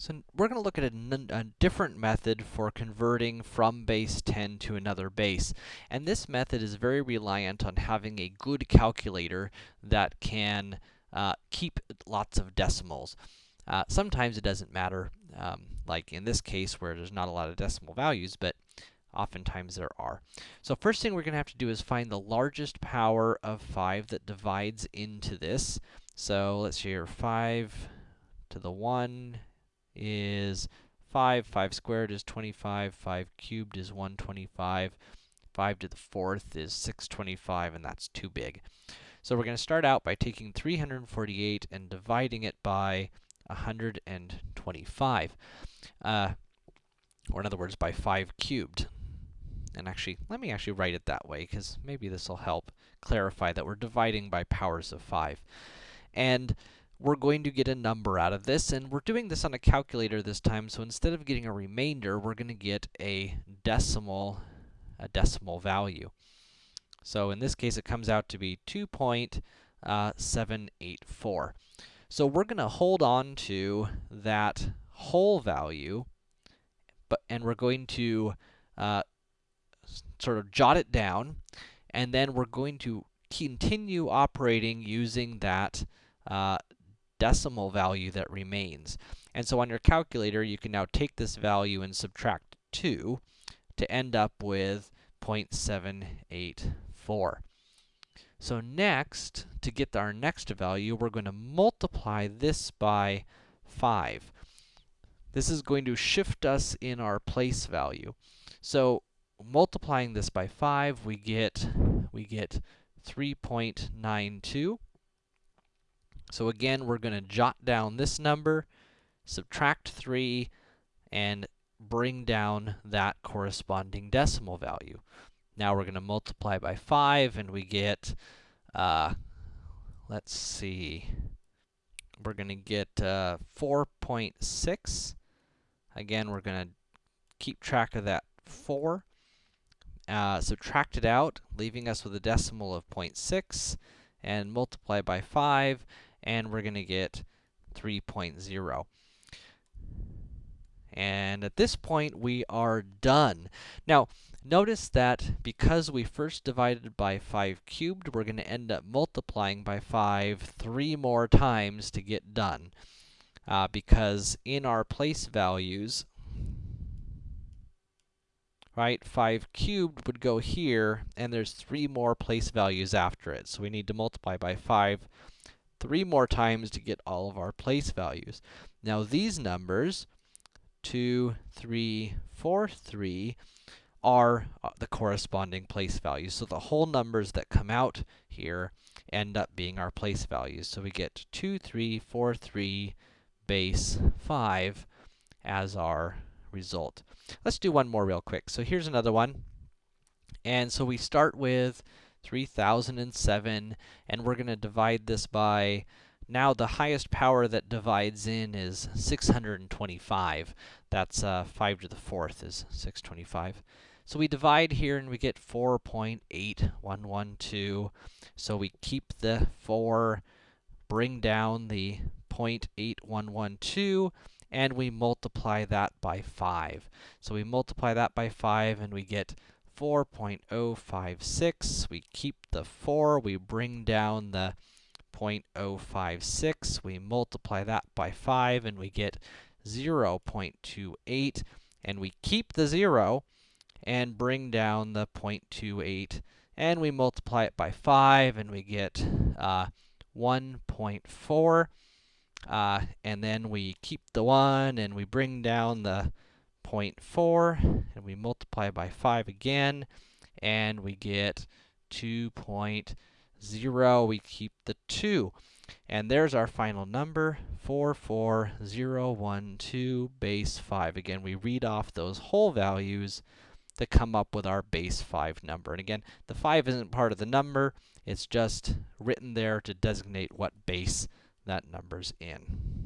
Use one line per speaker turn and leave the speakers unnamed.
So we're going to look at a, different method for converting from base 10 to another base. And this method is very reliant on having a good calculator that can uh, keep lots of decimals. Uh, sometimes it doesn't matter, um, like in this case where there's not a lot of decimal values, but oftentimes there are. So first thing we're going to have to do is find the largest power of 5 that divides into this. So let's here, 5 to the 1 is 5. 5 squared is 25. 5 cubed is 125. 5 to the fourth is 625, and that's too big. So we're going to start out by taking 348 and dividing it by 125. Uh, or in other words, by 5 cubed. And actually, let me actually write it that way, because maybe this will help clarify that we're dividing by powers of 5. And we're going to get a number out of this, and we're doing this on a calculator this time, so instead of getting a remainder, we're going to get a decimal, a decimal value. So in this case, it comes out to be 2.784. So we're going to hold on to that whole value, but and we're going to uh, sort of jot it down, and then we're going to continue operating using that uh, decimal value that remains. And so on your calculator, you can now take this value and subtract 2 to end up with 0.784. So next, to get our next value, we're going to multiply this by 5. This is going to shift us in our place value. So multiplying this by 5, we get we get 3.92. So again, we're going to jot down this number, subtract 3, and bring down that corresponding decimal value. Now we're going to multiply by 5, and we get, uh, let's see, we're going to get uh, 4.6. Again, we're going to keep track of that 4. Uh, subtract it out, leaving us with a decimal of 0.6, and multiply by 5, and we're going to get 3.0. And at this point, we are done. Now, notice that because we first divided by 5 cubed, we're going to end up multiplying by 5 three more times to get done. Uh, because in our place values, right, 5 cubed would go here, and there's three more place values after it. So we need to multiply by 5 three more times to get all of our place values. Now these numbers, 2, 3, 4, 3, are uh, the corresponding place values. So the whole numbers that come out here end up being our place values. So we get 2, 3, 4, 3, base 5 as our result. Let's do one more real quick. So here's another one. And so we start with 3007, and we're going to divide this by, now the highest power that divides in is 625. That's uh, 5 to the 4th is 625. So we divide here and we get 4.8112. So we keep the 4, bring down the 0.8112, and we multiply that by 5. So we multiply that by 5 and we get 4.056. We keep the 4, we bring down the 0.056, we multiply that by 5, and we get 0.28, and we keep the 0 and bring down the 0.28, and we multiply it by 5, and we get uh, 1.4, uh, and then we keep the 1, and we bring down the 0.4, and we multiply by 5 again, and we get 2.0. We keep the 2. And there's our final number, 44012 base 5. Again, we read off those whole values to come up with our base 5 number. And again, the 5 isn't part of the number, it's just written there to designate what base that number's in.